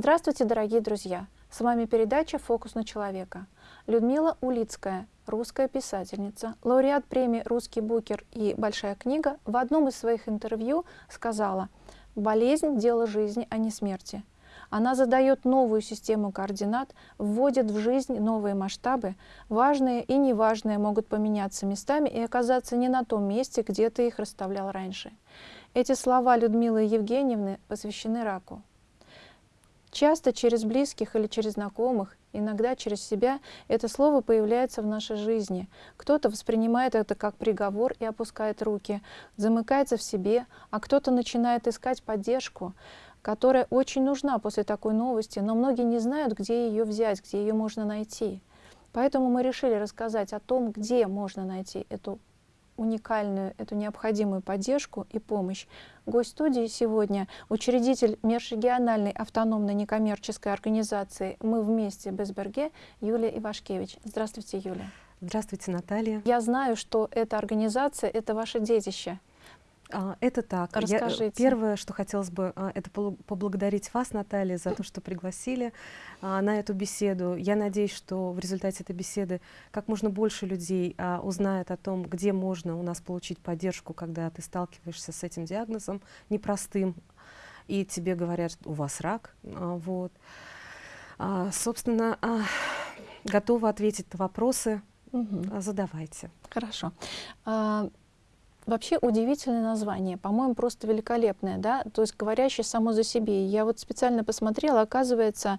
Здравствуйте, дорогие друзья! С вами передача «Фокус на человека». Людмила Улицкая, русская писательница, лауреат премии «Русский букер» и «Большая книга», в одном из своих интервью сказала «Болезнь – дело жизни, а не смерти». Она задает новую систему координат, вводит в жизнь новые масштабы. Важные и неважные могут поменяться местами и оказаться не на том месте, где ты их расставлял раньше. Эти слова Людмилы Евгеньевны посвящены раку. Часто через близких или через знакомых, иногда через себя, это слово появляется в нашей жизни. Кто-то воспринимает это как приговор и опускает руки, замыкается в себе, а кто-то начинает искать поддержку, которая очень нужна после такой новости, но многие не знают, где ее взять, где ее можно найти. Поэтому мы решили рассказать о том, где можно найти эту уникальную, эту необходимую поддержку и помощь. Гость студии сегодня — учредитель межрегиональной автономной некоммерческой организации «Мы вместе Безберге» Юлия Ивашкевич. Здравствуйте, Юлия. Здравствуйте, Наталья. Я знаю, что эта организация — это ваше детище. А, это так. Расскажите. Я, первое, что хотелось бы, а, это поблагодарить вас, Наталья, за то, что пригласили а, на эту беседу. Я надеюсь, что в результате этой беседы как можно больше людей узнает о том, где можно у нас получить поддержку, когда ты сталкиваешься с этим диагнозом непростым, и тебе говорят, у вас рак. Вот. Собственно, готова ответить на вопросы. Угу. Задавайте. Хорошо. Вообще удивительное название, по-моему, просто великолепное, да, то есть говорящее само за себе. Я вот специально посмотрела, оказывается,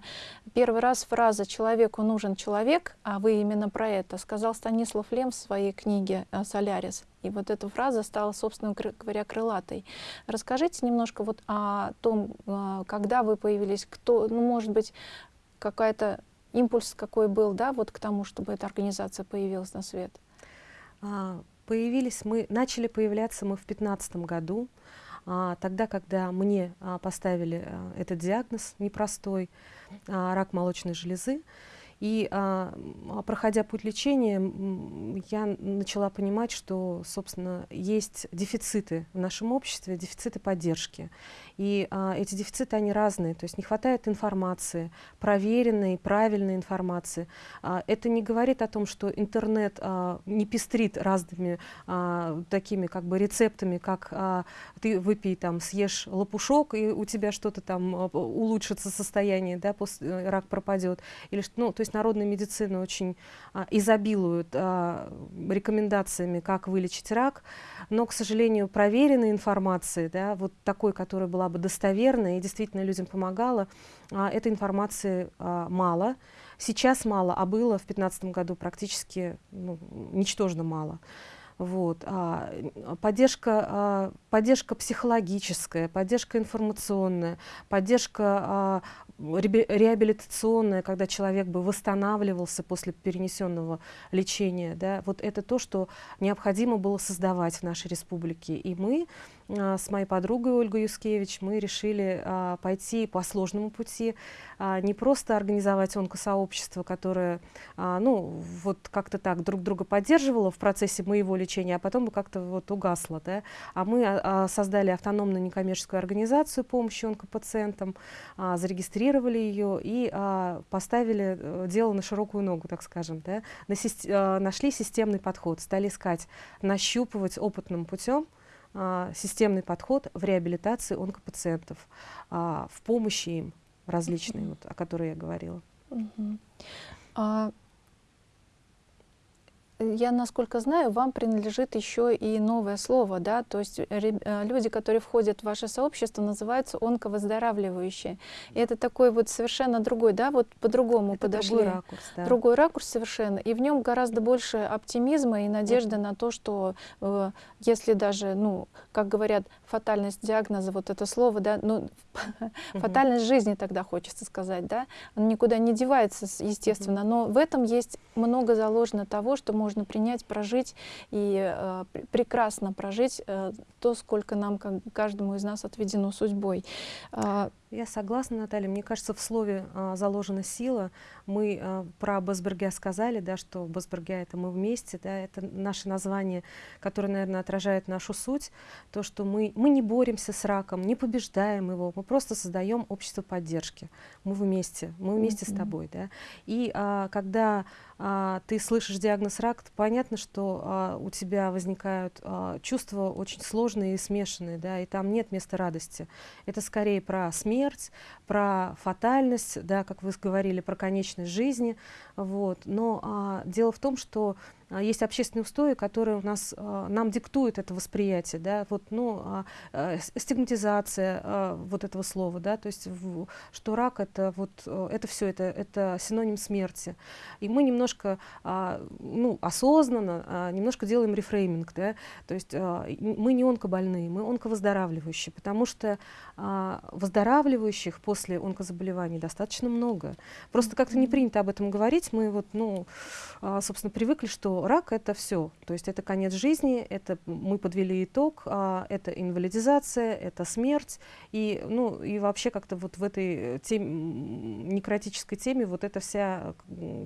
первый раз фраза «человеку нужен человек», а вы именно про это, сказал Станислав Лем в своей книге э, «Солярис». И вот эта фраза стала, собственно говоря, крылатой. Расскажите немножко вот о том, э, когда вы появились, кто, ну, может быть, какая-то импульс какой был, да, вот к тому, чтобы эта организация появилась на свет. Появились мы, начали появляться мы в 2015 году, а, тогда, когда мне а, поставили а, этот диагноз непростой, а, рак молочной железы. И а, проходя путь лечения, я начала понимать, что, собственно, есть дефициты в нашем обществе, дефициты поддержки. И а, эти дефициты, они разные, то есть не хватает информации, проверенной, правильной информации. А, это не говорит о том, что интернет а, не пестрит разными а, такими как бы рецептами, как а, ты выпей там, съешь лопушок, и у тебя что-то там а, улучшится состояние, да, после, э, рак пропадет. Или, ну, то есть народная медицина очень а, изобилует а, рекомендациями, как вылечить рак, но, к сожалению, проверенной информации, да, вот такой, которая была бы достоверной и действительно людям помогала, а, этой информации а, мало. Сейчас мало, а было в 2015 году практически ну, ничтожно мало. Вот. А, поддержка, а, поддержка психологическая, поддержка информационная, поддержка а, реабилитационная, когда человек бы восстанавливался после перенесенного лечения. Да, вот это то, что необходимо было создавать в нашей республике. И мы с моей подругой Ольгой Юскевич мы решили а, пойти по сложному пути, а, не просто организовать онкосообщество, которое ну, вот как-то так друг друга поддерживало в процессе моего лечения, а потом бы как-то вот угасло. Да? А мы создали автономную некоммерческую организацию помощи онкопациентам, зарегистрировали ее и поставили э, дело на широкую ногу, так скажем. Да? Нашли системный подход, стали искать, нащупывать опытным путем, а, системный подход в реабилитации онкопациентов, а, в помощи им различной, вот, о которой я говорила. -huh. а, я, насколько знаю, вам принадлежит еще и новое слово, да, то есть э, люди, которые входят в ваше сообщество, называются онковыздоравливающие. И это такой вот совершенно другой, да, вот по-другому подошли. Другой ракурс, да. Другой ракурс совершенно. И в нем гораздо больше оптимизма и надежды -hmm. на то, что э, если даже, ну, как говорят, фатальность диагноза, вот это слово, да, ну, фатальность жизни тогда хочется сказать, да, он никуда не девается, естественно, но в этом есть много заложено того, что может можно принять, прожить и э, прекрасно прожить э, то, сколько нам, как, каждому из нас отведено судьбой. Э, Я согласна, Наталья. Мне кажется, в слове а, заложена сила. Мы а, про Басбергя сказали, да, что Басбергя — это мы вместе, да, это наше название, которое, наверное, отражает нашу суть. То, что мы, мы не боремся с раком, не побеждаем его, мы просто создаем общество поддержки. Мы вместе, мы вместе mm-hmm. с тобой. Да. И а, когда а, ты слышишь диагноз рак, понятно, что а, у тебя возникают а, чувства очень сложные и смешанные, да, и там нет места радости. Это скорее про смерть, про фатальность, да, как вы говорили, про конечность жизни. Вот. Но а, дело в том, что есть общественные устои, которые у нас, а, нам диктуют это восприятие, да, вот, ну, а, а, стигматизация а, вот этого слова, да, то есть, в, что рак это вот, это все, это, это синоним смерти. И мы немножко, а, ну, осознанно а, немножко делаем рефрейминг, да, то есть а, мы не онкобольные, мы онковыздоравливающие, потому что а, выздоравливающих после онкозаболеваний достаточно много. Просто как-то не принято об этом говорить, мы вот, ну, а, собственно, привыкли, что рак это все. То есть это конец жизни, это мы подвели итог, а, это инвалидизация, это смерть. И, ну, и вообще как-то вот в этой теме, некротической теме вот это вся,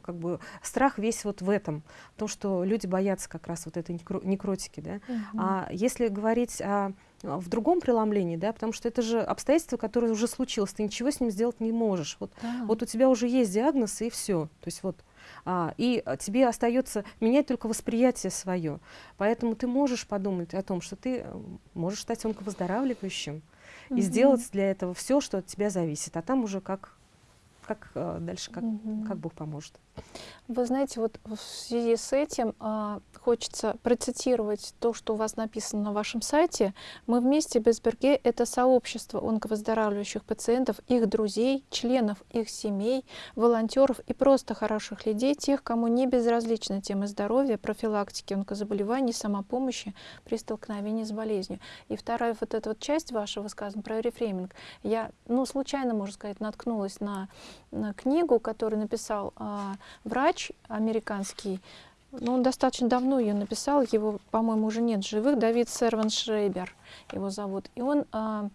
как бы, страх весь вот в этом. То, что люди боятся как раз вот этой некро некротики. Да? Угу. А если говорить о в другом преломлении, да, потому что это же обстоятельство, которое уже случилось, ты ничего с ним сделать не можешь. Вот, да. вот у тебя уже есть диагноз, и все. То есть вот а, и а, тебе остается менять только восприятие свое. Поэтому ты можешь подумать о том, что ты э, можешь стать онковыздоравливающим угу. и сделать для этого все, что от тебя зависит. А там уже как, как э, дальше, как, угу. как Бог поможет. Вы знаете, вот в связи с этим а, хочется процитировать то, что у вас написано на вашем сайте. Мы вместе Безберге — это сообщество онковыздоравливающих пациентов, их друзей, членов их семей, волонтеров и просто хороших людей, тех, кому не безразлична тема здоровья, профилактики онкозаболеваний, самопомощи при столкновении с болезнью. И вторая вот эта вот часть вашего сказана про рефрейминг. Я, ну, случайно, можно сказать, наткнулась на, на книгу, которую написал а, врач американский, ну, он достаточно давно ее написал, его, по-моему, уже нет живых, Давид Серван Шрейбер его зовут. И он, а,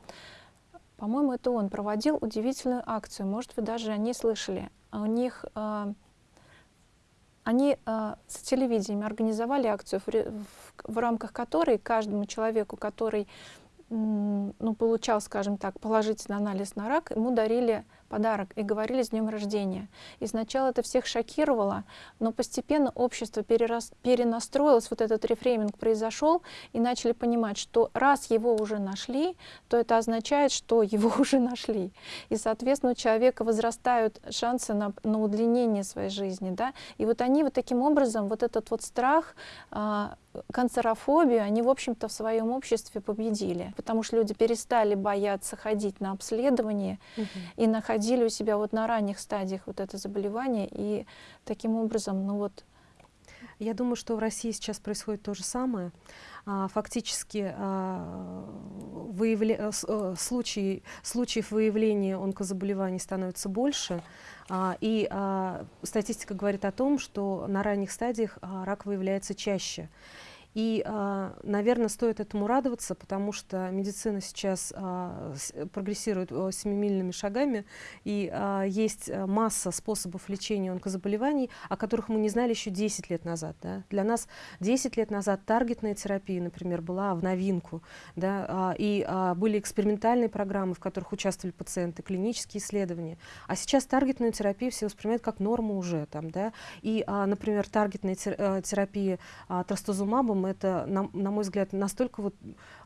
по-моему, это он проводил удивительную акцию, может, вы даже о ней слышали. У них, а, они а, с телевидением организовали акцию, в, в, в рамках которой каждому человеку, который ну, получал, скажем так, положительный анализ на рак, ему дарили подарок и говорили с днем рождения. И сначала это всех шокировало, но постепенно общество перерас, перенастроилось, вот этот рефрейминг произошел, и начали понимать, что раз его уже нашли, то это означает, что его уже нашли. И, соответственно, у человека возрастают шансы на, на удлинение своей жизни. Да? И вот они вот таким образом, вот этот вот страх, а, канцерофобию они, в общем-то, в своем обществе победили, потому что люди перестали бояться ходить на обследование угу. и находили у себя вот на ранних стадиях вот это заболевание, и таким образом, ну вот... Я думаю, что в России сейчас происходит то же самое. А, фактически а, выявля... Э, случаи, случаев выявления онкозаболеваний становится больше, а, и статистика говорит о том, что на ранних стадиях рак выявляется чаще. И, а, наверное, стоит этому радоваться, потому что медицина сейчас а, прогрессирует семимильными шагами, и а, есть масса способов лечения онкозаболеваний, о которых мы не знали еще 10 лет назад. Да? Для нас 10 лет назад таргетная терапия, например, была в новинку, да? и были экспериментальные программы, в которых участвовали пациенты, клинические исследования. А сейчас таргетную терапию все воспринимают как норму уже. Там, да? И, например, таргетная терапия трастузумабом целом это, на, на мой взгляд, настолько вот,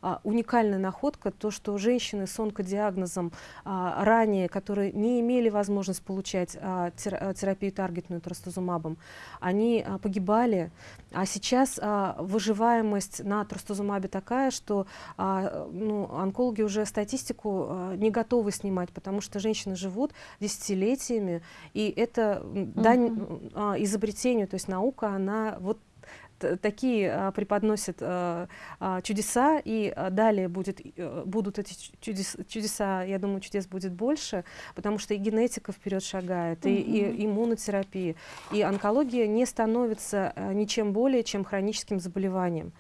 а, уникальная находка, то, что женщины с онкодиагнозом а, ранее, которые не имели возможность получать а, а терапию таргетную трастузумабом, они а, погибали, а сейчас а, выживаемость на трастузумабе такая, что а, ну, онкологи уже статистику а, не готовы снимать, потому что женщины живут десятилетиями, и это дань а, изобретению, то есть наука, она вот такие а, преподносят а, а, чудеса, и а, далее будет, а, будут эти чудес, чудеса, я думаю, чудес будет больше, потому что и генетика вперед шагает, и, и иммунотерапия, и онкология не становится ничем более, чем хроническим заболеванием.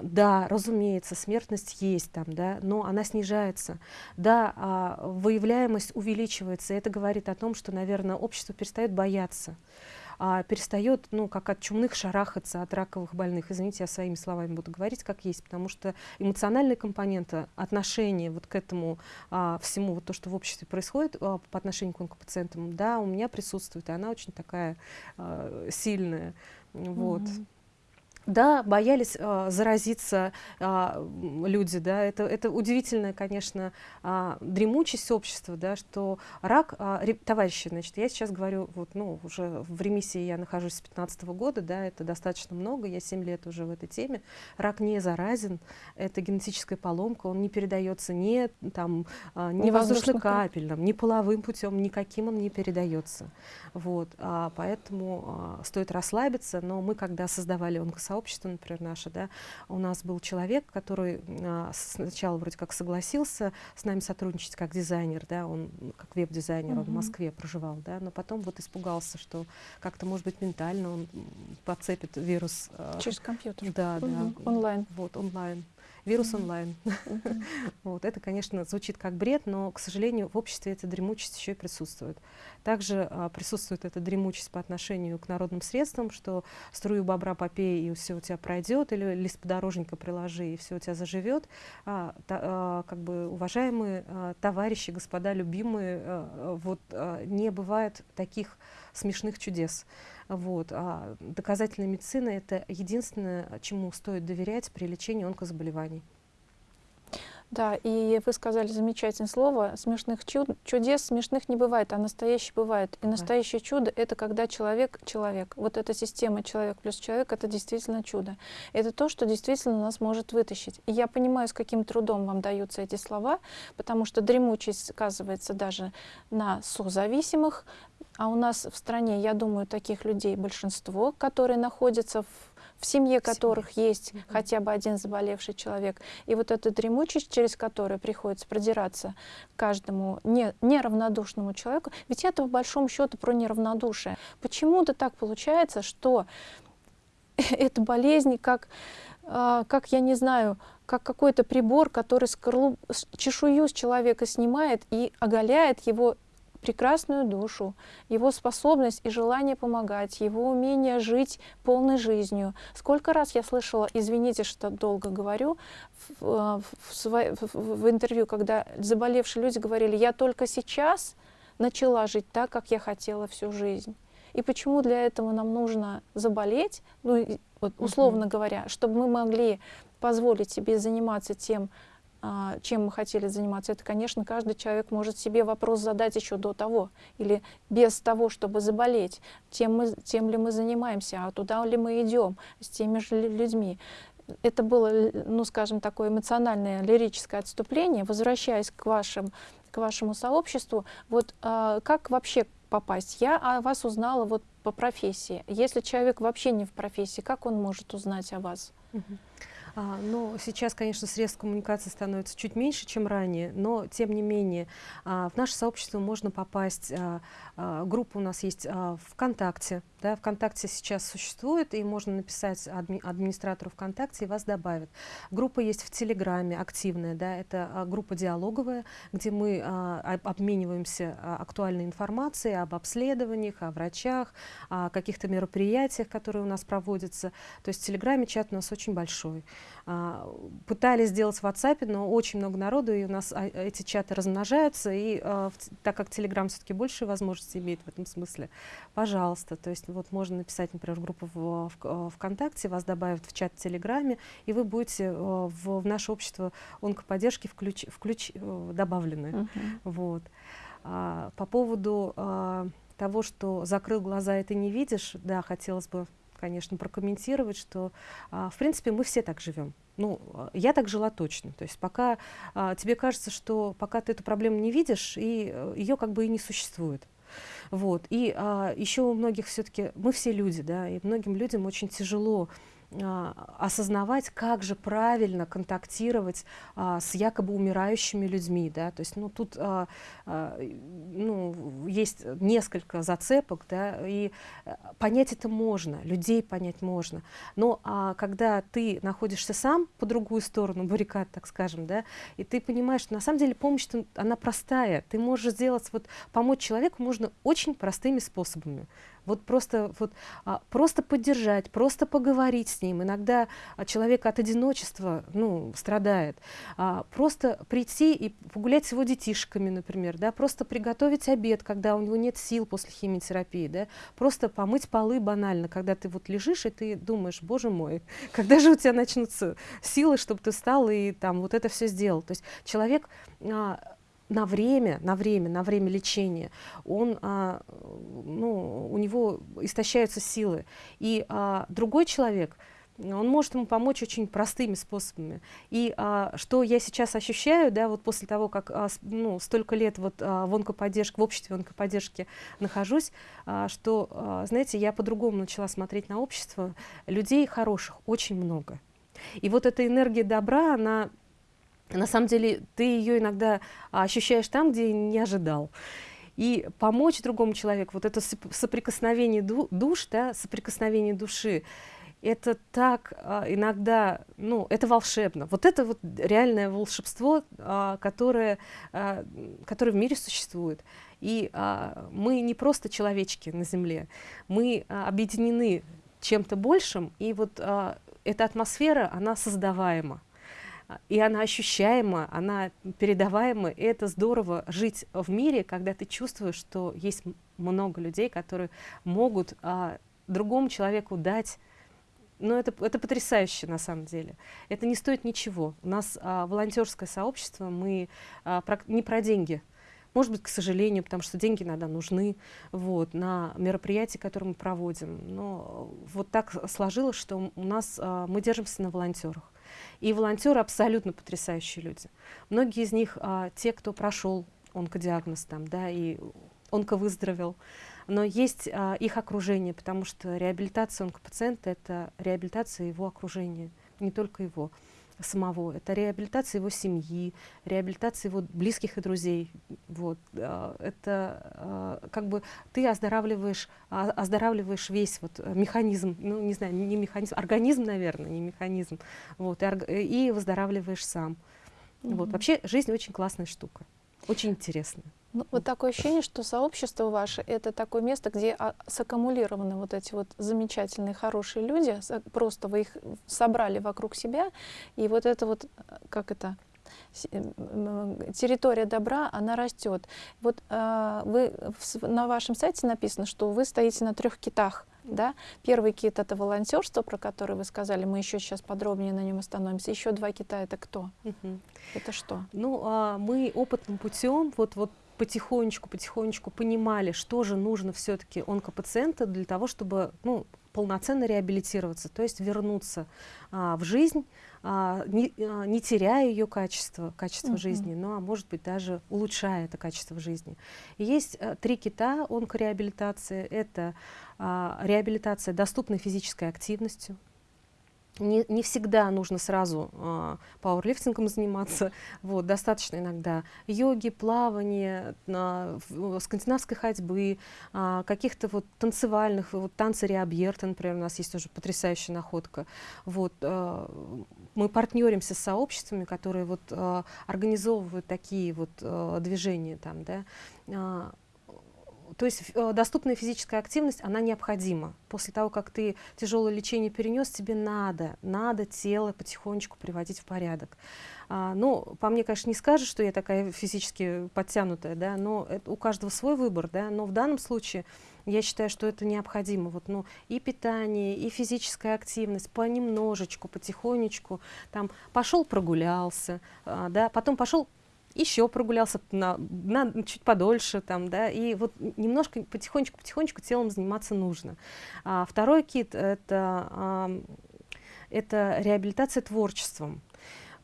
Да, разумеется, смертность есть там, да, но она снижается. Да, а, выявляемость увеличивается. Это говорит о том, что, наверное, общество перестает бояться а, перестает, ну, как от чумных шарахаться от раковых больных. Извините, я своими словами буду говорить, как есть, потому что эмоциональная компонента, отношение вот к этому а, всему, вот то, что в обществе происходит а, по отношению к онкопациентам, да, у меня присутствует, и она очень такая а, сильная. Вот. Mm -hmm. Да, боялись э, заразиться э, люди, да, это, это удивительная, конечно, э, дремучесть общества, да, что рак, э, товарищи, значит, я сейчас говорю, вот, ну, уже в ремиссии я нахожусь с 15 -го года, да, это достаточно много, я 7 лет уже в этой теме, рак не заразен, это генетическая поломка, он не передается ни, там, э, ни воздушно-капельным, ни половым путем, никаким он не передается, вот, а, поэтому э, стоит расслабиться, но мы, когда создавали онкосообщество, сообщество, например, наше, да, у нас был человек, который а, сначала вроде как согласился с нами сотрудничать как дизайнер, да, он как веб-дизайнер, он в Москве проживал, да, но потом вот испугался, что как-то, может быть, ментально он подцепит вирус. А, Через компьютер. Да, да. Онлайн. Вот, онлайн вирус онлайн. вот, это, конечно, звучит как бред, но, к сожалению, в обществе эта дремучесть еще и присутствует. Также а, присутствует эта дремучесть по отношению к народным средствам, что струю бобра попей, и все у тебя пройдет, или лист подорожника приложи, и все у тебя заживет. А, та, а, как бы, уважаемые а, товарищи, господа, любимые, а, вот а, не бывает таких смешных чудес. Вот. А доказательная медицина – это единственное, чему стоит доверять при лечении онкозаболеваний. Да, и вы сказали замечательное слово, смешных чуд, чудес смешных не бывает, а настоящий бывает. И настоящее чудо — это когда человек — человек. Вот эта система человек плюс человек — это действительно чудо. Это то, что действительно нас может вытащить. И я понимаю, с каким трудом вам даются эти слова, потому что дремучесть сказывается даже на созависимых, а у нас в стране, я думаю, таких людей большинство, которые находятся в в семье которых семье. есть угу. хотя бы один заболевший человек. И вот эта дремучесть, через которую приходится продираться каждому не, неравнодушному человеку, ведь это в большом счету про неравнодушие. Почему-то так получается, что эта болезнь как, э, как я не знаю, как какой-то прибор, который скорлуп, чешую с человека снимает и оголяет его прекрасную душу, его способность и желание помогать, его умение жить полной жизнью. Сколько раз я слышала, извините, что долго говорю, в, э, в, в, в интервью, когда заболевшие люди говорили, я только сейчас начала жить так, как я хотела всю жизнь. И почему для этого нам нужно заболеть, ну, вот, условно uh -huh. говоря, чтобы мы могли позволить себе заниматься тем, чем мы хотели заниматься, это, конечно, каждый человек может себе вопрос задать еще до того, или без того, чтобы заболеть, тем, мы, тем ли мы занимаемся, а туда ли мы идем, с теми же людьми. Это было, ну, скажем, такое эмоциональное лирическое отступление. Возвращаясь к, вашим, к вашему сообществу, вот а, как вообще попасть? Я о вас узнала вот по профессии. Если человек вообще не в профессии, как он может узнать о вас? Uh -huh. А, ну, сейчас, конечно, средств коммуникации становится чуть меньше, чем ранее, но, тем не менее, а, в наше сообщество можно попасть. А, а, группа у нас есть а, ВКонтакте. Да, ВКонтакте сейчас существует, и можно написать адми администратору ВКонтакте, и вас добавят. Группа есть в Телеграме, активная. Да, это а, группа диалоговая, где мы а, обмениваемся а, актуальной информацией об обследованиях, о врачах, о каких-то мероприятиях, которые у нас проводятся. То есть в Телеграме чат у нас очень большой. А, пытались сделать в WhatsApp, но очень много народу, и у нас а, эти чаты размножаются, и а, так как Telegram все-таки больше возможностей имеет в этом смысле, пожалуйста, то есть вот можно написать, например, группу в, в, ВКонтакте, вас добавят в чат в Телеграме, и вы будете в, в наше общество онкоподдержки включ, включ, э, добавлены. Uh -huh. вот. а, по поводу а, того, что закрыл глаза и ты не видишь, да, хотелось бы конечно, прокомментировать, что, а, в принципе, мы все так живем. Ну, я так жила точно. То есть пока а, тебе кажется, что пока ты эту проблему не видишь, и э, ее как бы и не существует. Вот. И а, еще у многих все-таки, мы все люди, да, и многим людям очень тяжело осознавать, как же правильно контактировать а, с якобы умирающими людьми. Да? То есть ну, тут а, а, ну, есть несколько зацепок, да, и э, понять это можно, людей понять можно. Но а, когда ты находишься сам по другую сторону баррикад, так скажем, да, и ты понимаешь, что на самом деле помощь, она простая. Ты можешь сделать, вот, помочь человеку можно очень простыми способами. Вот просто, вот, а, просто поддержать, просто поговорить с ним. Иногда а, человек от одиночества ну, страдает. А, просто прийти и погулять с его детишками, например, да, просто приготовить обед, когда у него нет сил после химиотерапии, да, просто помыть полы банально, когда ты вот лежишь и ты думаешь, боже мой, когда же у тебя начнутся силы, чтобы ты встал и там вот это все сделал. То есть человек а, на время, на время, на время лечения, он, а, ну, у него истощаются силы. И а, другой человек, он может ему помочь очень простыми способами. И а, что я сейчас ощущаю, да, вот после того, как а, ну, столько лет вот а, в онкоподдержке, в обществе онкоподдержки нахожусь, а, что, а, знаете, я по-другому начала смотреть на общество. Людей хороших очень много. И вот эта энергия добра, она на самом деле ты ее иногда ощущаешь там, где не ожидал. И помочь другому человеку, вот это соприкосновение душ, да, соприкосновение души, это так а, иногда, ну, это волшебно. Вот это вот реальное волшебство, а, которое, а, которое в мире существует. И а, мы не просто человечки на Земле, мы а, объединены чем-то большим, и вот а, эта атмосфера, она создаваема и она ощущаема, она передаваема, и это здорово жить в мире, когда ты чувствуешь, что есть много людей, которые могут а, другому человеку дать ну, это, это потрясающе на самом деле. Это не стоит ничего. У нас а, волонтерское сообщество, мы а, про, не про деньги. Может быть, к сожалению, потому что деньги иногда нужны вот, на мероприятия, которые мы проводим. Но вот так сложилось, что у нас а, мы держимся на волонтерах. И волонтеры абсолютно потрясающие люди. Многие из них а, те, кто прошел онкодиагноз там, да, и онковыздоровел. Но есть а, их окружение, потому что реабилитация онкопациента — это реабилитация его окружения, не только его самого. Это реабилитация его семьи, реабилитация его близких и друзей. Вот. А, это а, как бы ты оздоравливаешь, а, оздоравливаешь весь вот механизм, ну не знаю, не механизм, организм, наверное, не механизм. Вот. И, и выздоравливаешь сам. Mm -hmm. Вот. Вообще жизнь очень классная штука, очень интересная. Ну, вот такое ощущение, что сообщество ваше — это такое место, где а, саккумулированы вот эти вот замечательные, хорошие люди, просто вы их собрали вокруг себя, и вот это вот, как это, территория добра, она растет. Вот э, вы в, на вашем сайте написано, что вы стоите на трех китах. Да? Первый кит — это волонтерство, про которое вы сказали, мы еще сейчас подробнее на нем остановимся. Еще два кита — это кто? Угу. Это что? Ну, а, мы опытным путем, вот, вот потихонечку, потихонечку понимали, что же нужно все-таки онкопациенту для того, чтобы ну, полноценно реабилитироваться, то есть вернуться а, в жизнь, а, не, а, не теряя ее качество, качество uh -huh. жизни, но, а может быть, даже улучшая это качество жизни. И есть а, три кита онкореабилитации. Это а, реабилитация доступной физической активностью, не, не всегда нужно сразу э, пауэрлифтингом заниматься, вот, достаточно иногда йоги, плавания, э, скандинавской ходьбы, э, каких-то вот танцевальных, вот танцы Риабьерта, например, у нас есть тоже потрясающая находка. Вот, э, мы партнеримся с сообществами, которые вот, э, организовывают такие вот э, движения там, да, то есть э, доступная физическая активность, она необходима. После того, как ты тяжелое лечение перенес, тебе надо, надо тело потихонечку приводить в порядок. А, ну, по мне, конечно, не скажешь, что я такая физически подтянутая, да, но это у каждого свой выбор, да, но в данном случае я считаю, что это необходимо. Вот, ну, и питание, и физическая активность понемножечку, потихонечку. Там пошел прогулялся, а, да, потом пошел еще прогулялся на, на, чуть подольше, там, да, и вот немножко потихонечку-потихонечку телом заниматься нужно. А, второй кит — это, а, это реабилитация творчеством.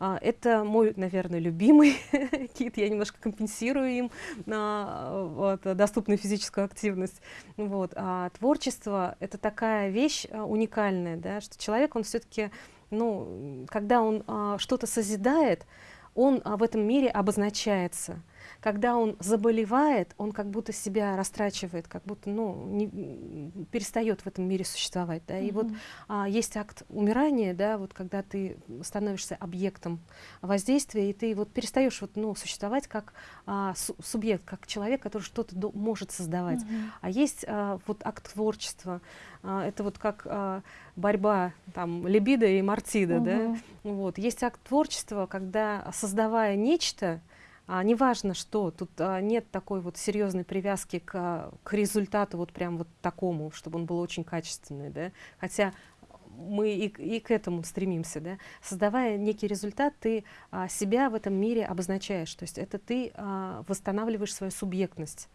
а, это мой, наверное, любимый кит. Я немножко компенсирую им а, вот, доступную физическую активность. Вот. А творчество — это такая вещь а, уникальная, да, что человек, он все-таки, ну, когда он а, что-то созидает, он а, в этом мире обозначается когда он заболевает, он как будто себя растрачивает, как будто ну, не, перестает в этом мире существовать. Да? И mm -hmm. вот а, есть акт умирания, да, вот когда ты становишься объектом воздействия, и ты вот перестаешь вот, ну, существовать как а, су субъект, как человек, который что-то может создавать. Mm -hmm. А есть а, вот акт творчества, а, это вот как а, борьба там либидо и мартида, mm -hmm. да? Вот. Есть акт творчества, когда создавая нечто, а, неважно что, тут а, нет такой вот серьезной привязки к, к результату вот прям вот такому, чтобы он был очень качественный, да, хотя мы и, и к этому стремимся, да, создавая некий результат, ты а, себя в этом мире обозначаешь, то есть это ты а, восстанавливаешь свою субъектность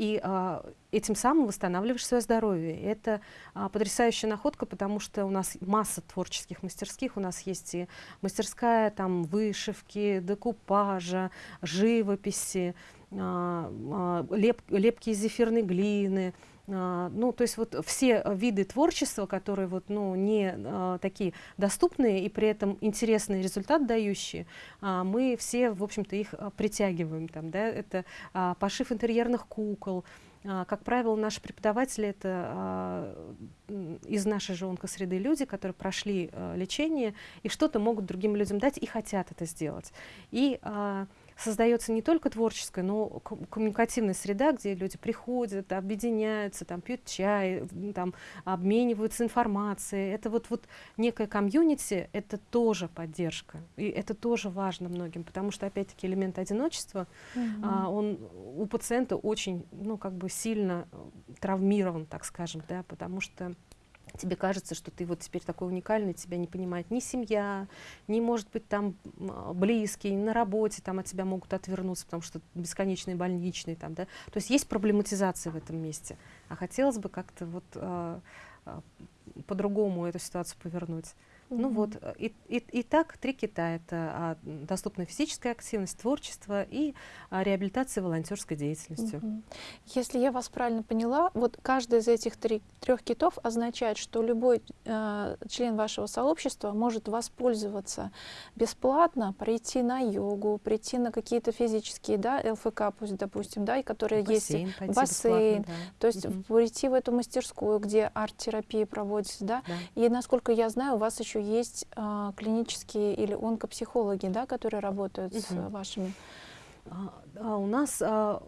и а, этим самым восстанавливаешь свое здоровье. Это а, потрясающая находка, потому что у нас масса творческих мастерских, у нас есть и мастерская там вышивки, декупажа, живописи, а, а, леп, лепки из зефирной глины, ну, то есть вот все виды творчества, которые вот, ну, не а, такие доступные и при этом интересный результат дающие, а, мы все, в общем-то, их а, притягиваем. Там, да? Это а, пошив интерьерных кукол, а, как правило, наши преподаватели это а, из нашей же онкосреды люди, которые прошли а, лечение и что-то могут другим людям дать и хотят это сделать. И а, создается не только творческая, но коммуникативная среда, где люди приходят, объединяются, там, пьют чай, там, обмениваются информацией. Это вот, вот некая комьюнити, это тоже поддержка. И это тоже важно многим, потому что, опять-таки, элемент одиночества, mm -hmm. а, он у пациента очень, ну, как бы сильно травмирован, так скажем, да, потому что тебе кажется, что ты вот теперь такой уникальный, тебя не понимает ни семья, ни, может быть, там близкие, на работе там от тебя могут отвернуться, потому что бесконечные больничные там, да. То есть есть проблематизация в этом месте. А хотелось бы как-то вот э, по-другому эту ситуацию повернуть. Ну вот, э, и, и, и так три кита. Это а, доступная физическая активность, творчество и а, реабилитация волонтерской деятельностью. Угу. Если я вас правильно поняла, вот каждый из этих три, трех китов означает, что любой э, член вашего сообщества может воспользоваться бесплатно, прийти на йогу, прийти на какие-то физические, да, ЛФК пусть, допустим, да, и которые бассейн, есть, бассейн, да. то есть угу. прийти в эту мастерскую, где арт-терапия проводится, да? да, и насколько я знаю, у вас еще есть а, клинические или онкопсихологи, да, которые работают угу. с вашими а, а у нас а,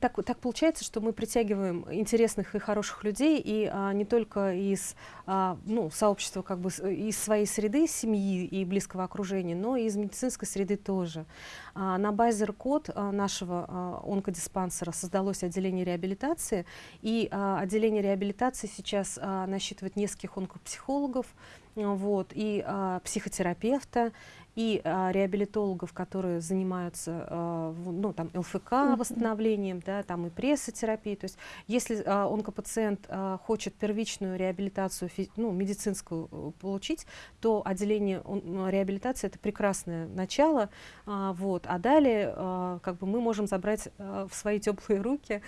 так, так получается, что мы притягиваем интересных и хороших людей, и а, не только из а, ну, сообщества, как бы из своей среды, семьи и близкого окружения, но и из медицинской среды тоже. А, на базе РКОД а, нашего а, онкодиспансера создалось отделение реабилитации, и а, отделение реабилитации сейчас а, насчитывает нескольких онкопсихологов, вот, и а, психотерапевта, и а, реабилитологов, которые занимаются а, ну, там, ЛФК восстановлением, да, там и прессотерапией. То есть если а, онкопациент а, хочет первичную реабилитацию ну, медицинскую э, получить, то отделение он, реабилитации это прекрасное начало. А, вот, а далее а, как бы мы можем забрать а, в свои теплые руки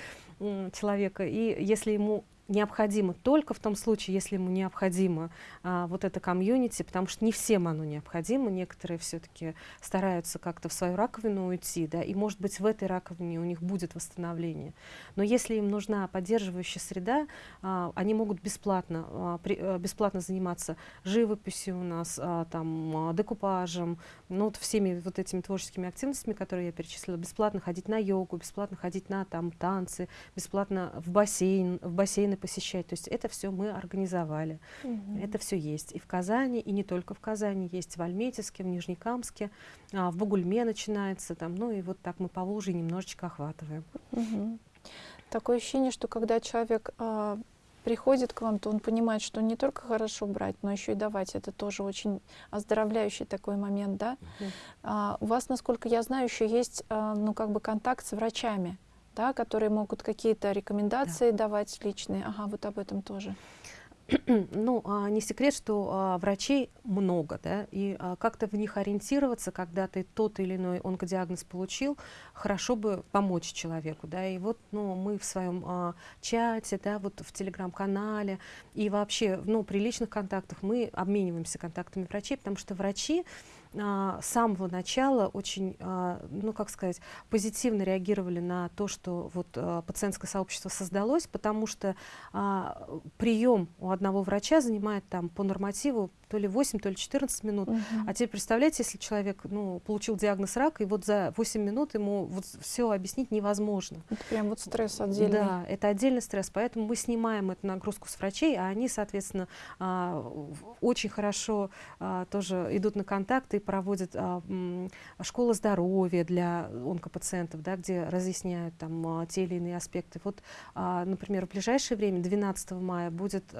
человека, и если ему необходимо только в том случае, если ему необходимо а, вот это комьюнити, потому что не всем оно необходимо, некоторые все-таки стараются как-то в свою раковину уйти, да, и может быть в этой раковине у них будет восстановление. Но если им нужна поддерживающая среда, а, они могут бесплатно, а, при, а, бесплатно заниматься живописью у нас, а, там, а, декупажем, ну вот всеми вот этими творческими активностями, которые я перечислила, бесплатно ходить на йогу, бесплатно ходить на там танцы, бесплатно в бассейн, в бассейн магазины посещать. То есть это все мы организовали. Угу. Это все есть. И в Казани, и не только в Казани. Есть в Альметьевске, в Нижнекамске, а, в Бугульме начинается. Там, ну и вот так мы по Волжье немножечко охватываем. Угу. Такое ощущение, что когда человек а, приходит к вам, то он понимает, что не только хорошо брать, но еще и давать. Это тоже очень оздоровляющий такой момент, да? Mm а, у вас, насколько я знаю, еще есть, а, ну, как бы контакт с врачами да, которые могут какие-то рекомендации да. давать личные. Ага, вот об этом тоже. ну, а, не секрет, что а, врачей много, да, и а, как-то в них ориентироваться, когда ты тот или иной онкодиагноз получил, хорошо бы помочь человеку, да, и вот, ну, мы в своем а, чате, да, вот в телеграм-канале и вообще, ну, при личных контактах мы обмениваемся контактами врачей, потому что врачи, а, с самого начала очень, а, ну как сказать, позитивно реагировали на то, что вот а, пациентское сообщество создалось, потому что прием у одного врача занимает там по нормативу то ли 8, то ли 14 минут. Угу. А теперь представляете, если человек ну, получил диагноз рака, и вот за 8 минут ему вот все объяснить невозможно. Это прям вот стресс отдельный. Да, это отдельный стресс. Поэтому мы снимаем эту нагрузку с врачей, а они, соответственно, а, очень хорошо а, тоже идут на контакты и проводят а, школы здоровья для онкопациентов, да, где разъясняют там те или иные аспекты. Вот, например, в ближайшее время, 12 мая, будет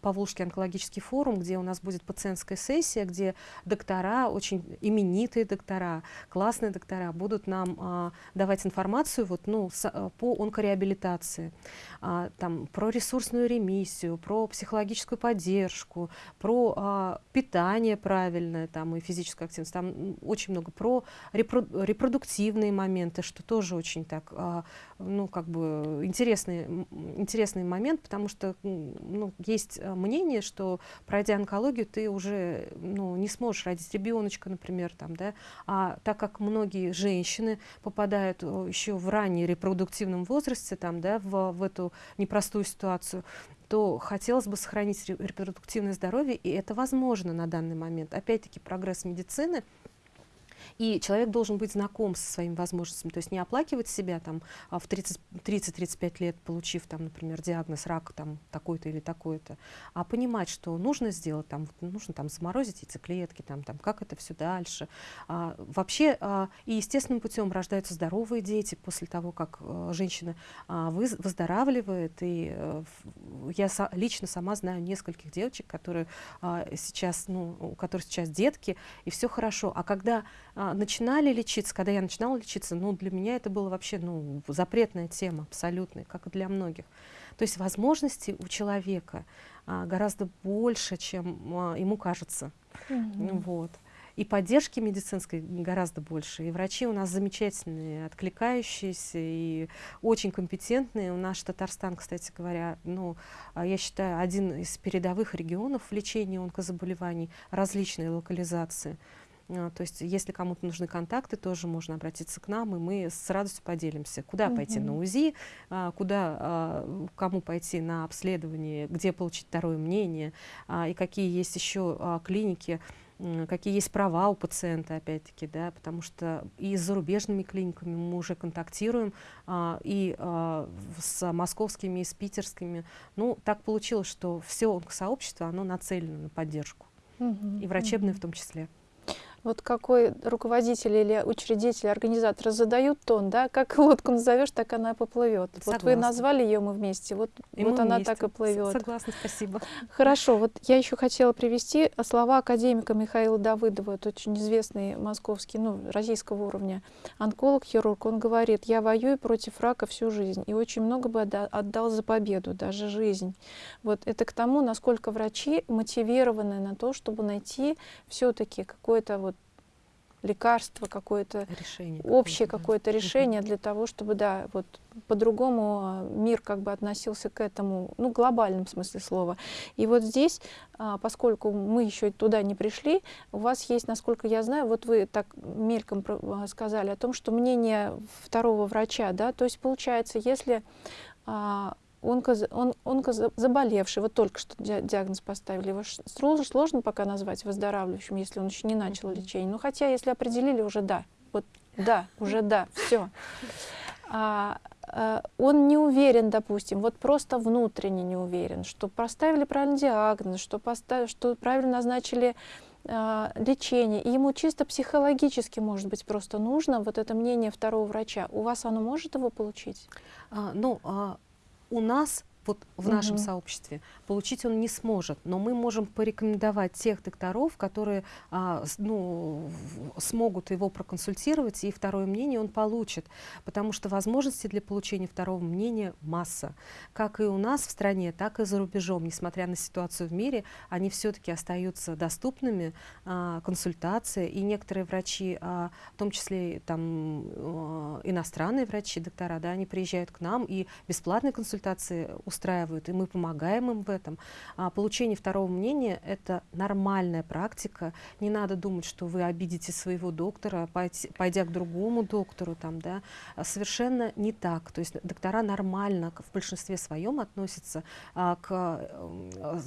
Павловский онкологический форум, где у нас будет пациентская сессия, где доктора, очень именитые доктора, классные доктора будут нам а, давать информацию вот, ну, с, а, по онкореабилитации, а, там, про ресурсную ремиссию, про психологическую поддержку, про а, питание правильное там, и физическую активность. Там очень много про репро репродуктивные моменты, что тоже очень так, а, ну, как бы интересный, интересный момент, потому что ну, есть э, мнение, что пройдя онкологию, ты уже ну, не сможешь родить ребеночка, например, там, да, а так как многие женщины попадают э, еще в раннем репродуктивном возрасте там, да, в, в эту непростую ситуацию, то хотелось бы сохранить репродуктивное здоровье, и это возможно на данный момент. Опять-таки прогресс медицины – и человек должен быть знаком со своими возможностями, то есть не оплакивать себя там а, в 30-35 лет, получив там, например, диагноз рак там такой-то или такой-то, а понимать, что нужно сделать, там, нужно там заморозить яйцеклетки, там, там, как это все дальше. А, вообще а, и естественным путем рождаются здоровые дети после того, как а, женщина а, выздоравливает. И а, я со, лично сама знаю нескольких девочек, которые а, сейчас, ну, у которых сейчас детки, и все хорошо. А когда а, начинали лечиться, когда я начинала лечиться, ну, для меня это было вообще, ну, запретная тема абсолютная, как и для многих. То есть возможностей у человека а, гораздо больше, чем а, ему кажется. Mm-hmm. Вот. И поддержки медицинской гораздо больше. И врачи у нас замечательные, откликающиеся и очень компетентные. У нас Татарстан, кстати говоря, ну, а, я считаю, один из передовых регионов в лечении онкозаболеваний различной локализации. А, то есть, если кому-то нужны контакты, тоже можно обратиться к нам, и мы с радостью поделимся, куда угу. пойти на УЗИ, а, куда, а, кому пойти на обследование, где получить второе мнение, и какие есть еще клиники, какие есть права у пациента, опять-таки, да, потому что и с зарубежными клиниками мы уже контактируем, и с московскими, и с питерскими. Ну, так получилось, что все сообщество, оно нацелено на поддержку, угу, и врачебное угу. в том числе вот какой руководитель или учредитель, организатор задают тон, да, как лодку назовешь, так она поплывет. Вот вы назвали ее мы вместе, вот, и вот она вместе. так и плывет. Согласна, спасибо. Хорошо, вот я еще хотела привести слова академика Михаила Давыдова, это очень известный московский, ну, российского уровня онколог, хирург. Он говорит, я воюю против рака всю жизнь и очень много бы отдал за победу, даже жизнь. Вот это к тому, насколько врачи мотивированы на то, чтобы найти все-таки какое-то вот лекарство какое-то, решение общее какое-то решение для того, чтобы, да, вот по-другому а, мир как бы относился к этому, ну, глобальном смысле слова. И вот здесь, а, поскольку мы еще туда не пришли, у вас есть, насколько я знаю, вот вы так мельком а, сказали о том, что мнение второго врача, да, то есть получается, если онко, он, онкозаболевший, вот только что диагноз поставили, его сложно, сложно пока назвать выздоравливающим, если он еще не начал лечение. Ну, хотя, если определили, уже да, вот да, уже да, все. А, а, он не уверен, допустим, вот просто внутренне не уверен, что поставили правильный диагноз, что, поставили, что правильно назначили а, лечение, и ему чисто психологически, может быть, просто нужно вот это мнение второго врача. У вас оно может его получить? А, ну, а у нас вот в угу. нашем сообществе. Получить он не сможет, но мы можем порекомендовать тех докторов, которые а, ну, смогут его проконсультировать, и второе мнение он получит, потому что возможностей для получения второго мнения масса. Как и у нас в стране, так и за рубежом, несмотря на ситуацию в мире, они все-таки остаются доступными, а, консультации, и некоторые врачи, а, в том числе там, а, иностранные врачи, доктора, да, они приезжают к нам и бесплатные консультации устраивают, и мы помогаем им в этом. А получение второго мнения – это нормальная практика. Не надо думать, что вы обидите своего доктора, пойдя к другому доктору. Там, да. А совершенно не так. То есть доктора нормально в большинстве своем относятся а, к, а,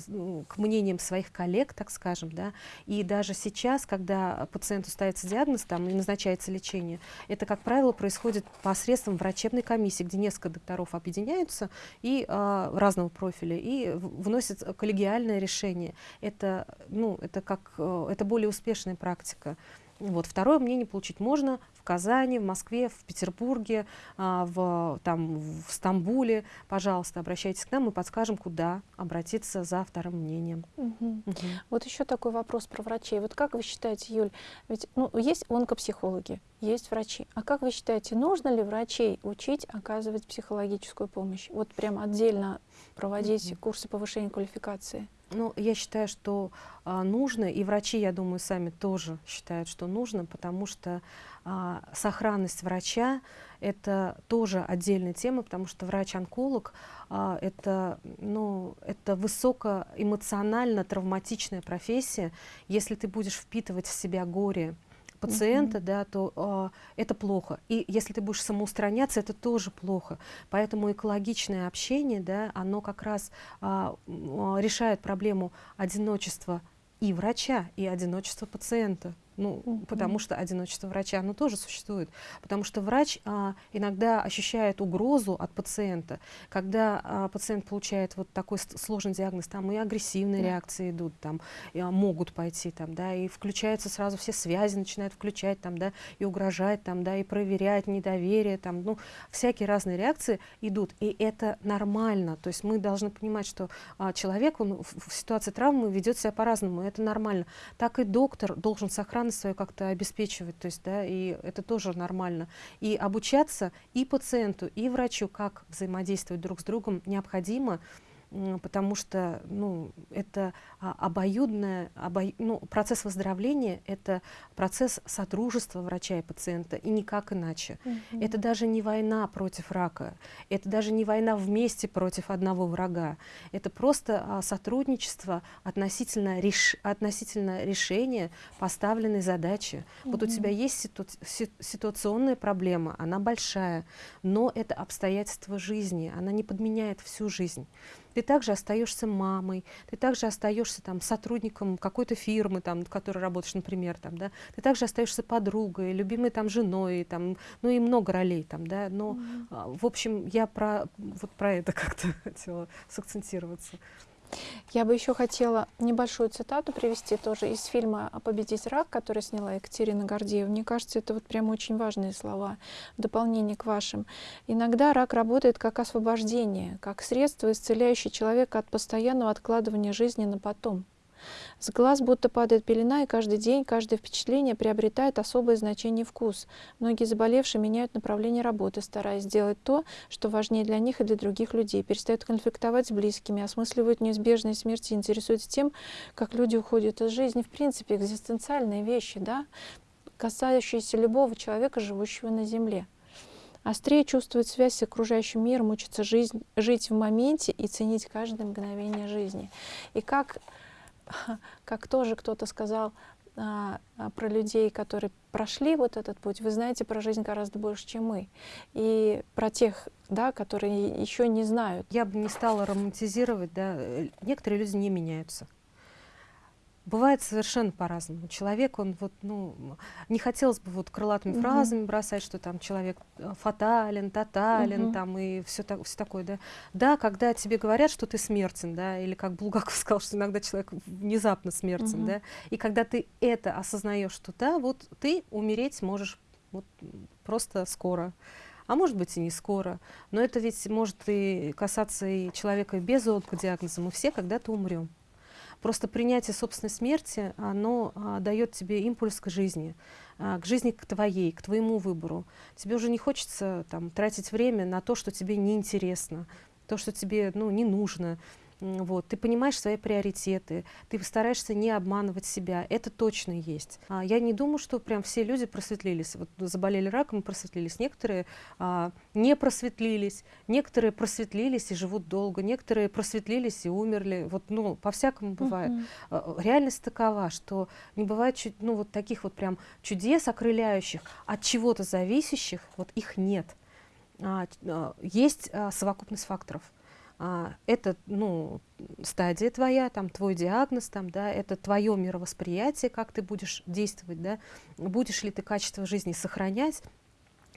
к мнениям своих коллег, так скажем. Да. И даже сейчас, когда пациенту ставится диагноз там, и назначается лечение, это, как правило, происходит посредством врачебной комиссии, где несколько докторов объединяются и а, разного профиля и вносит коллегиальное решение. Это, ну, это, как, э, это более успешная практика. Вот. Второе мнение получить можно в Казани, в Москве, в Петербурге, а, в, там, в Стамбуле. Пожалуйста, обращайтесь к нам, мы подскажем, куда обратиться за вторым мнением. Угу. Угу. Вот еще такой вопрос про врачей. Вот как вы считаете, Юль, ведь ну, есть онкопсихологи, есть врачи. А как вы считаете, нужно ли врачей учить оказывать психологическую помощь? Вот прям отдельно проводить угу. курсы повышения квалификации? Ну, я считаю, что а, нужно, и врачи, я думаю, сами тоже считают, что нужно, потому что а, сохранность врача — это тоже отдельная тема, потому что врач-онколог а, это, ну, это высокоэмоционально травматичная профессия. Если ты будешь впитывать в себя горе, пациента, -hmm. да, то э, это плохо. И если ты будешь самоустраняться, это тоже плохо. Поэтому экологичное общение, да, оно как раз э, решает проблему одиночества и врача, и одиночества пациента. Ну, mm-hmm. потому что одиночество врача, оно тоже существует. Потому что врач а, иногда ощущает угрозу от пациента. Когда а, пациент получает вот такой сложный диагноз, там и агрессивные yeah. реакции идут, там, и, а, могут пойти, там, да, и включаются сразу все связи, начинают включать, там, да, и угрожать, там, да, и проверять недоверие, там, ну, всякие разные реакции идут. И это нормально. То есть мы должны понимать, что а, человек, он в, в ситуации травмы ведет себя по-разному, это нормально. Так и доктор должен сохранить сохранность свою как-то обеспечивать, то есть, да, и это тоже нормально. И обучаться и пациенту, и врачу, как взаимодействовать друг с другом, необходимо, потому что ну, это а, обоюдное, обо... ну, процесс выздоровления — это процесс сотрудничества врача и пациента, и никак иначе. Mm -hmm. Это даже не война против рака, это даже не война вместе против одного врага, это просто а, сотрудничество относительно, реш... относительно решения поставленной задачи. Mm -hmm. Вот у тебя есть ситу... ситуационная проблема, она большая, но это обстоятельство жизни, она не подменяет всю жизнь ты также остаешься мамой, ты также остаешься там сотрудником какой-то фирмы, там, в которой работаешь, например, там, да, ты также остаешься подругой, любимой там женой, там, ну и много ролей там, да, но, mm -hmm. в общем, я про, вот про это как-то хотела сакцентироваться. Я бы еще хотела небольшую цитату привести тоже из фильма «Победить рак», который сняла Екатерина Гордеева. Мне кажется, это вот прям очень важные слова в дополнение к вашим. Иногда рак работает как освобождение, как средство, исцеляющее человека от постоянного откладывания жизни на потом. С глаз будто падает пелена, и каждый день, каждое впечатление приобретает особое значение и вкус. Многие заболевшие меняют направление работы, стараясь сделать то, что важнее для них и для других людей, перестают конфликтовать с близкими, осмысливают неизбежные смерти, интересуются тем, как люди уходят из жизни. В принципе, экзистенциальные вещи, да, касающиеся любого человека, живущего на Земле. Острее чувствует связь с окружающим миром, учится жизнь, жить в моменте и ценить каждое мгновение жизни. И как как тоже кто-то сказал а, а, про людей, которые прошли вот этот путь, вы знаете про жизнь гораздо больше, чем мы. И про тех, да, которые еще не знают. Я бы не стала романтизировать, да, э, некоторые люди не меняются. Бывает совершенно по-разному. Человек, он вот, ну, не хотелось бы вот крылатыми -hmm. фразами бросать, что там человек э, фатален, тотален, -hmm. там и все, так, все такое, да. Да, когда тебе говорят, что ты смертен, да, или как Булгаков сказал, что иногда человек внезапно смертен, -hmm. да, и когда ты это осознаешь, что да, вот ты умереть можешь вот просто скоро, а может быть и не скоро. Но это ведь может и касаться и человека без онкодиагноза. Мы все когда-то умрем. Просто принятие собственной смерти, оно а, дает тебе импульс к жизни, а, к жизни к твоей, к твоему выбору. Тебе уже не хочется там, тратить время на то, что тебе неинтересно, то, что тебе ну, не нужно. Вот, ты понимаешь свои приоритеты, ты стараешься не обманывать себя, это точно есть. А, я не думаю, что прям все люди просветлились, вот заболели раком и просветлились. Некоторые а, не просветлились, некоторые просветлились и живут долго, некоторые просветлились и умерли. Вот, ну, по-всякому бывает. Uh -huh. Реальность такова, что не бывает ну, вот таких вот прям чудес окрыляющих, от чего-то зависящих, вот их нет. А, а, есть а, совокупность факторов а, это ну, стадия твоя, там, твой диагноз, там, да, это твое мировосприятие, как ты будешь действовать, да, будешь ли ты качество жизни сохранять,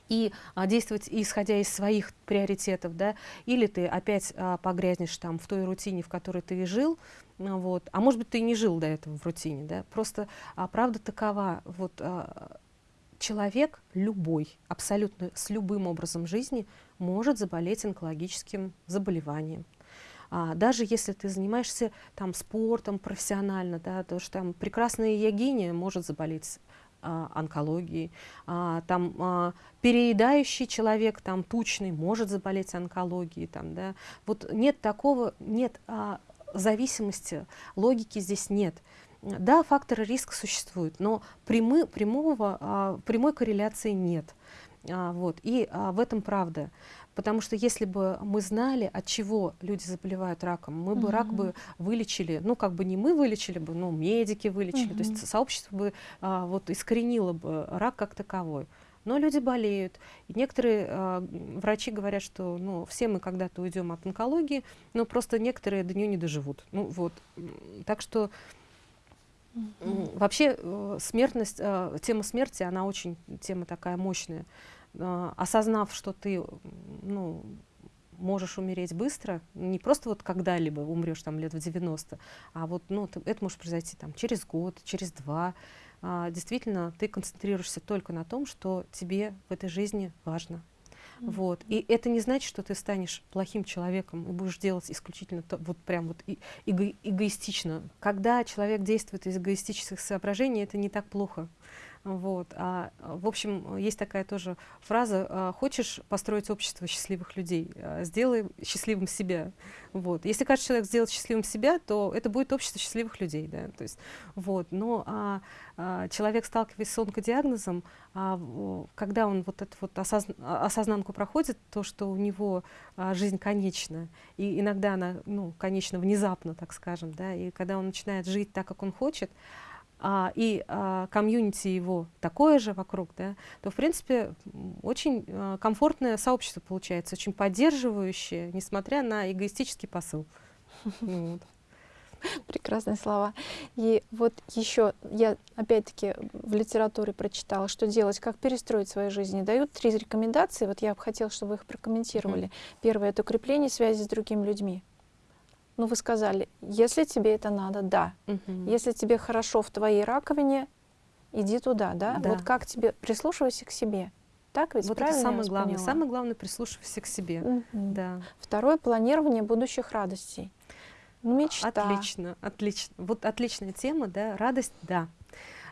и а, действовать исходя из своих приоритетов, да, или ты опять а, погрязнешь там в той рутине, в которой ты и жил, а, вот, а может быть ты и не жил до этого в рутине, да, просто а, правда такова, вот а, человек любой, абсолютно с любым образом жизни может заболеть онкологическим заболеванием. А, даже если ты занимаешься там, спортом профессионально, да, то что там прекрасная ягиня может заболеть а, онкологией, а, там а, переедающий человек, там тучный, может заболеть онкологией, там, да. Вот нет такого, нет а, зависимости, логики здесь нет. Да, факторы риска существуют, но прямы, прямого, а, прямой корреляции нет. А, вот, и а, в этом правда. Потому что если бы мы знали, от чего люди заболевают раком, мы бы угу. рак бы вылечили, ну как бы не мы вылечили бы, но медики вылечили, угу. то есть сообщество бы а, вот искоренило бы рак как таковой. Но люди болеют. И некоторые а, врачи говорят, что ну, все мы когда-то уйдем от онкологии, но просто некоторые до нее не доживут. Ну, вот. Так что mm вообще э, смертность, э, тема смерти, она очень тема такая мощная. Э, осознав, что ты ну, можешь умереть быстро, не просто вот когда-либо умрешь там лет в 90, а вот ну, ты, это может произойти там через год, через два. А, действительно, ты концентрируешься только на том, что тебе в этой жизни важно. Mm -hmm. Вот. И это не значит, что ты станешь плохим человеком и будешь делать исключительно то, вот прям вот эго эгоистично. Когда человек действует из эгоистических соображений, это не так плохо. Вот. А, в общем, есть такая тоже фраза, а, хочешь построить общество счастливых людей, а, сделай счастливым себя. Вот. Если каждый человек сделает счастливым себя, то это будет общество счастливых людей. Да? То есть, вот. Но а, а, человек, сталкиваясь с онкодиагнозом, а, когда он вот эту вот осозн осознанку проходит, то, что у него а, жизнь конечна, и иногда она ну, конечна внезапно, так скажем, да, и когда он начинает жить так, как он хочет, а, и а, комьюнити его такое же вокруг, да, то, в принципе, очень а, комфортное сообщество получается, очень поддерживающее, несмотря на эгоистический посыл. Прекрасные слова. И вот еще я опять-таки в литературе прочитала, что делать, как перестроить свою жизнь. И дают три рекомендации. Вот я бы хотела, чтобы вы их прокомментировали. Mm -hmm. Первое — это укрепление связи с другими людьми ну вы сказали, если тебе это надо, да. Угу. Если тебе хорошо в твоей раковине, иди туда, да? да. Вот как тебе, прислушивайся к себе. Так ведь вот правильно это самое главное. Поняла? Самое главное прислушивайся к себе. Угу. Да. Второе планирование будущих радостей. Мечта. Отлично, отлично. Вот отличная тема, да. Радость, да.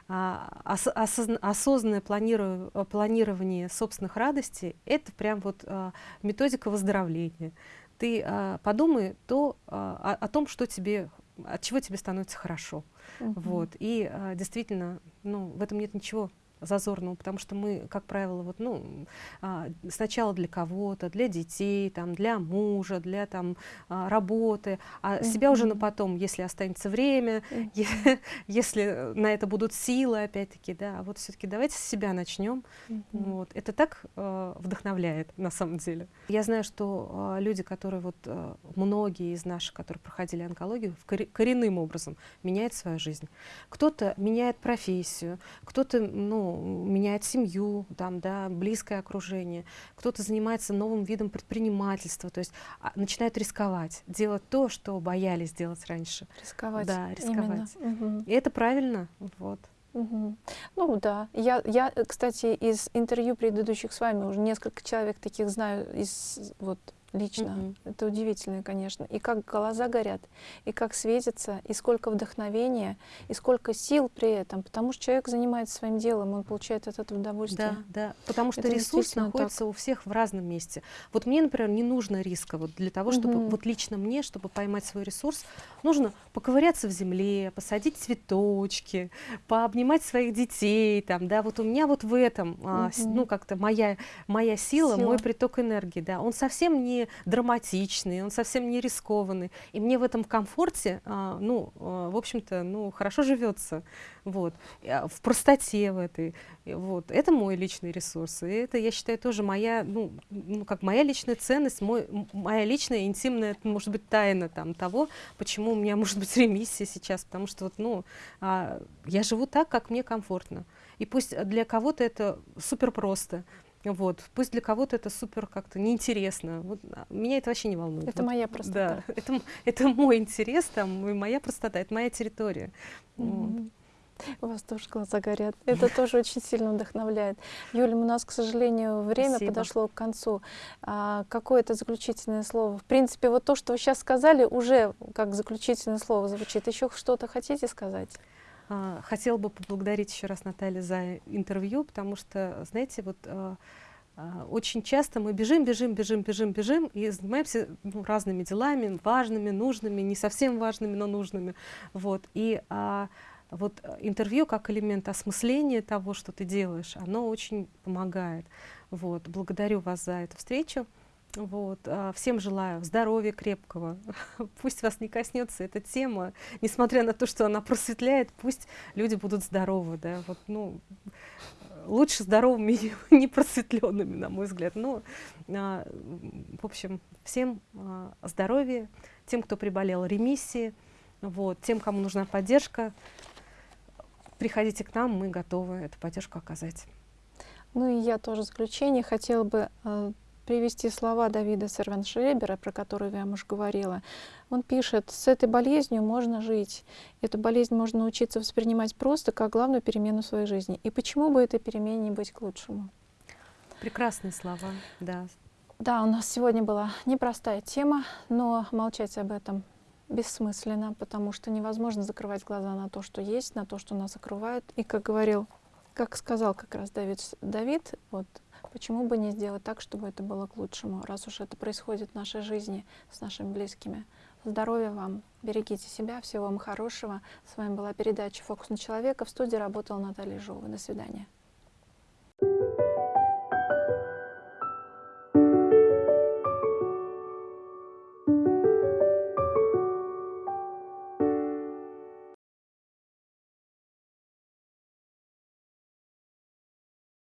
А, ос, осозна, осознанное планирование собственных радостей – это прям вот а, методика выздоровления ты а, подумай то, а, о, о том, что тебе, от чего тебе становится хорошо. -huh. Вот. И а, действительно, ну, в этом нет ничего зазорного, потому что мы, как правило, вот, ну, а, сначала для кого-то, для детей, там, для мужа, для там, а, работы, а mm -hmm. себя уже на потом, если останется время, mm -hmm. если на это будут силы, опять-таки, да, а вот все-таки давайте с себя начнем. Mm -hmm. вот. Это так э, вдохновляет, на самом деле. Я знаю, что э, люди, которые вот, э, многие из наших, которые проходили онкологию, в коренным образом меняют свою жизнь. Кто-то меняет профессию, кто-то, ну, меняет семью, там, да, близкое окружение, кто-то занимается новым видом предпринимательства, то есть а, начинает рисковать, делать то, что боялись делать раньше. Рисковать. Да, рисковать. Угу. И это правильно, вот. Мгм. Ну да, я, я, э, кстати, из интервью предыдущих с вами уже несколько человек таких знаю из вот лично. Мгм. Это удивительно, конечно. И как глаза горят, и как светится, и сколько вдохновения, и сколько сил при этом. Потому что человек занимается своим делом, он получает от этого удовольствие. Да, да, потому что Это ресурс действительно так. находится у всех в разном месте. Вот мне, например, не нужно риска. Вот для того, чтобы, Мгм. вот лично мне, чтобы поймать свой ресурс, нужно поковыряться в земле, посадить цветочки, пообнимать своих детей, там, да, вот у меня вот в этом, а, с- Мгм. ну, как-то моя, моя сила, Сила. мой приток энергии, да, он совсем не драматичный, он совсем не рискованный, и мне в этом комфорте, а, ну, а, в общем-то, ну, хорошо живется, вот, А, в простоте в этой, вот, это мой личный ресурс, и это, я считаю, тоже моя, ну, ну как моя личная ценность, мой, моя личная интимная, может быть, тайна там того, почему у меня может быть ремиссия сейчас, потому что вот, ну, а, я живу так, как мне комфортно, и пусть для кого-то это супер просто, вот, пусть для кого-то это супер как-то неинтересно, вот, а, меня это вообще не волнует. Это Вот, моя простота. Да, это, это мой интерес, там, и моя простота, это моя территория. Вот. Мгм. У вас тоже глаза горят. Это тоже очень сильно вдохновляет. Юля, у нас, к сожалению, время Спасибо. подошло к концу. А, какое-то заключительное слово? В принципе, вот то, что вы сейчас сказали, уже как заключительное слово звучит. Еще что-то хотите сказать? А, Хотела бы поблагодарить еще раз Наталью за интервью, потому что, знаете, вот а, а, очень часто мы бежим, бежим, бежим, бежим, бежим и занимаемся ну, разными делами, важными, нужными, не совсем важными, но нужными. Вот. И а, вот интервью как элемент осмысления того, что ты делаешь, оно очень помогает. Вот. Благодарю вас за эту встречу. Вот. а, Всем желаю здоровья крепкого. Пусть вас не коснется эта тема, несмотря на то, что она просветляет, пусть люди будут здоровы, да, вот, ну, лучше здоровыми, не просветленными, на мой взгляд. Ну, а, в общем, всем а, здоровья, тем, кто приболел, ремиссии, вот, тем, кому нужна поддержка, приходите к нам, мы готовы эту поддержку оказать. Ну и я тоже в заключение хотела бы привести слова Давида Сервеншребера, про которую я вам уже говорила. Он пишет, с этой болезнью можно жить. Эту болезнь можно научиться воспринимать просто как главную перемену в своей жизни. И почему бы этой перемене не быть к лучшему? Прекрасные слова, да. Да, у нас сегодня была непростая тема, но молчать об этом бессмысленно, потому что невозможно закрывать глаза на то, что есть, на то, что нас окружает. И как говорил, как сказал как раз Давид, Давид, вот почему бы не сделать так, чтобы это было к лучшему, раз уж это происходит в нашей жизни с нашими близкими. Здоровья вам, берегите себя, всего вам хорошего. С вами была передача «Фокус на человека». В студии работала Наталья Жова. До свидания.